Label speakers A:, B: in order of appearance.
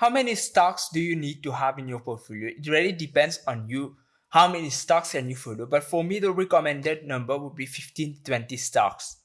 A: how many stocks do you need to have in your portfolio? It really depends on you how many stocks can you follow. But for me, the recommended number would be 15 20 stocks.